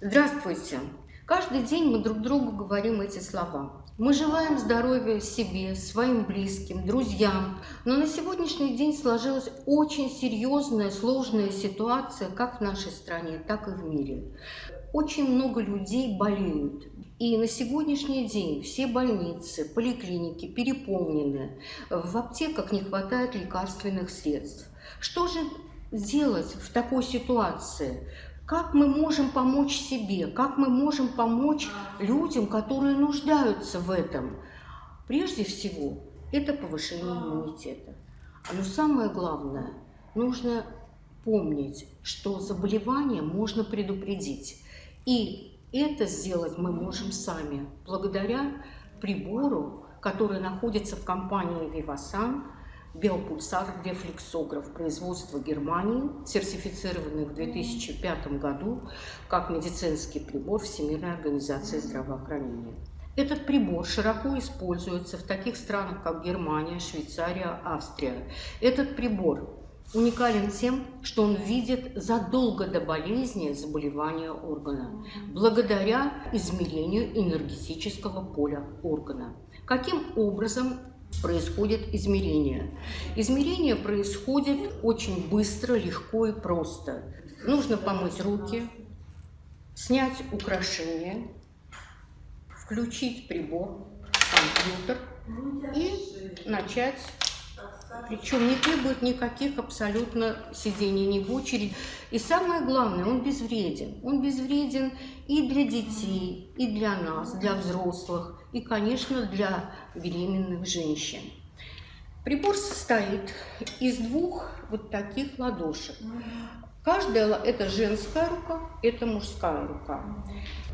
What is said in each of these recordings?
Здравствуйте! Каждый день мы друг другу говорим эти слова. Мы желаем здоровья себе, своим близким, друзьям. Но на сегодняшний день сложилась очень серьезная, сложная ситуация как в нашей стране, так и в мире. Очень много людей болеют. И на сегодняшний день все больницы, поликлиники переполнены. В аптеках не хватает лекарственных средств. Что же делать в такой ситуации? Как мы можем помочь себе? Как мы можем помочь людям, которые нуждаются в этом? Прежде всего, это повышение иммунитета. Но самое главное, нужно помнить, что заболевание можно предупредить. И это сделать мы можем сами, благодаря прибору, который находится в компании Vivasan, биопульсар рефлексограф производства Германии, сертифицированный в 2005 году как медицинский прибор Всемирной организации здравоохранения. Этот прибор широко используется в таких странах, как Германия, Швейцария, Австрия. Этот прибор уникален тем, что он видит задолго до болезни заболевания органа, благодаря измерению энергетического поля органа. Каким образом происходит измерение. Измерение происходит очень быстро, легко и просто. Нужно помыть руки, снять украшения, включить прибор, компьютер и начать причем не требует никаких абсолютно сидений ни в очередь. И самое главное, он безвреден. Он безвреден и для детей, и для нас, для взрослых, и, конечно, для беременных женщин. Прибор состоит из двух вот таких ладошек. Каждая это женская рука, это мужская рука.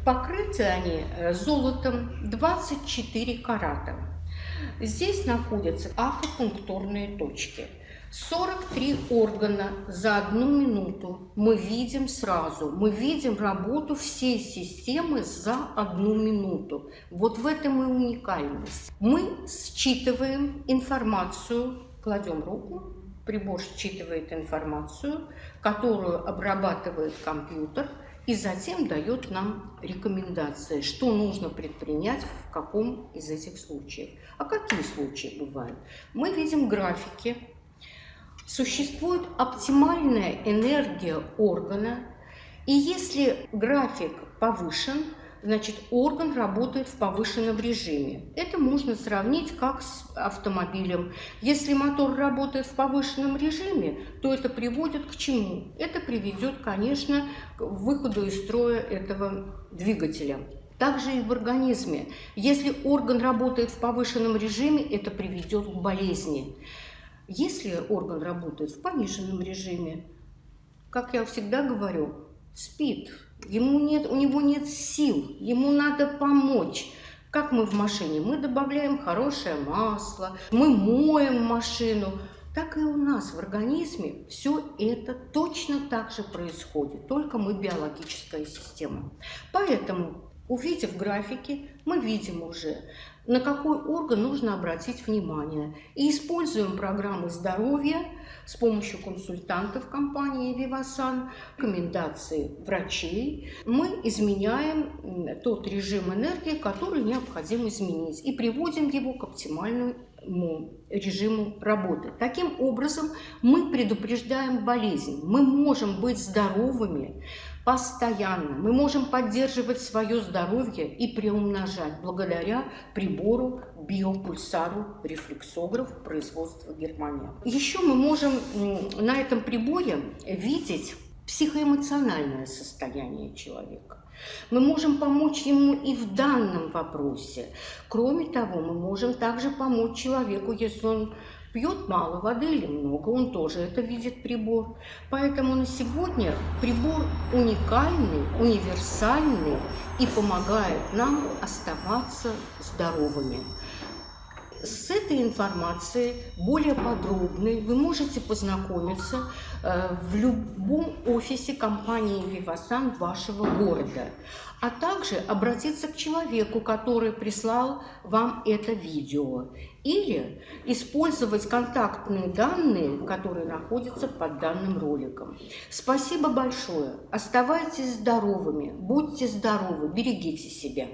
Покрыты они э, золотом 24 карата. Здесь находятся акупунктурные точки. 43 органа за одну минуту мы видим сразу. Мы видим работу всей системы за одну минуту. Вот в этом и уникальность. Мы считываем информацию, кладем руку, прибор считывает информацию, которую обрабатывает компьютер – и затем дает нам рекомендации, что нужно предпринять в каком из этих случаев. А какие случаи бывают? Мы видим графики. Существует оптимальная энергия органа, и если график повышен, значит, орган работает в повышенном режиме. Это можно сравнить как с автомобилем. Если мотор работает в повышенном режиме, то это приводит к чему? Это приведет, конечно, к выходу из строя этого двигателя. Также и в организме. Если орган работает в повышенном режиме, это приведет к болезни. Если орган работает в пониженном режиме, как я всегда говорю, спит, ему нет, у него нет сил, ему надо помочь. Как мы в машине? Мы добавляем хорошее масло, мы моем машину. Так и у нас в организме все это точно так же происходит, только мы биологическая система. Поэтому, увидев графики, мы видим уже, на какой орган нужно обратить внимание. И используем программы здоровья с помощью консультантов компании Vivasan, рекомендации врачей. Мы изменяем тот режим энергии, который необходимо изменить, и приводим его к оптимальному режиму работы. Таким образом, мы предупреждаем болезнь. Мы можем быть здоровыми, постоянно. Мы можем поддерживать свое здоровье и приумножать благодаря прибору биопульсару рефлексограф производства Германии. Еще мы можем на этом приборе видеть психоэмоциональное состояние человека. Мы можем помочь ему и в данном вопросе. Кроме того, мы можем также помочь человеку, если он Пьет мало воды или много, он тоже это видит прибор. Поэтому на сегодня прибор уникальный, универсальный и помогает нам оставаться здоровыми. С этой информацией, более подробной, вы можете познакомиться э, в любом офисе компании «Вивасан» вашего города, а также обратиться к человеку, который прислал вам это видео, или использовать контактные данные, которые находятся под данным роликом. Спасибо большое. Оставайтесь здоровыми, будьте здоровы, берегите себя.